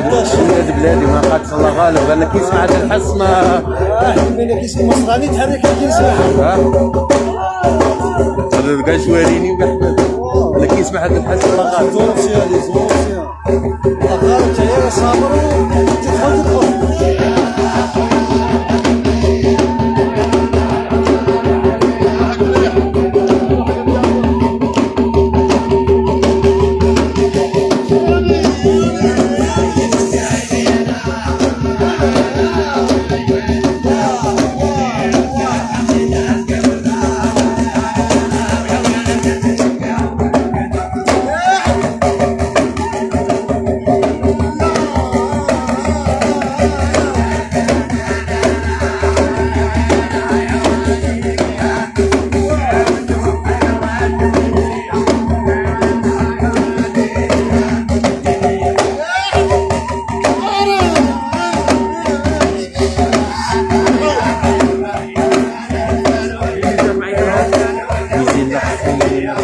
بلادي ما قاتل الله غالب قال لك يسمع هذا الحس ما إحنا كيسمع مصغاني تحرك كيسمع ها هذا كاع شواريني وكاع قال لك يسمع هذا الحس الله غالب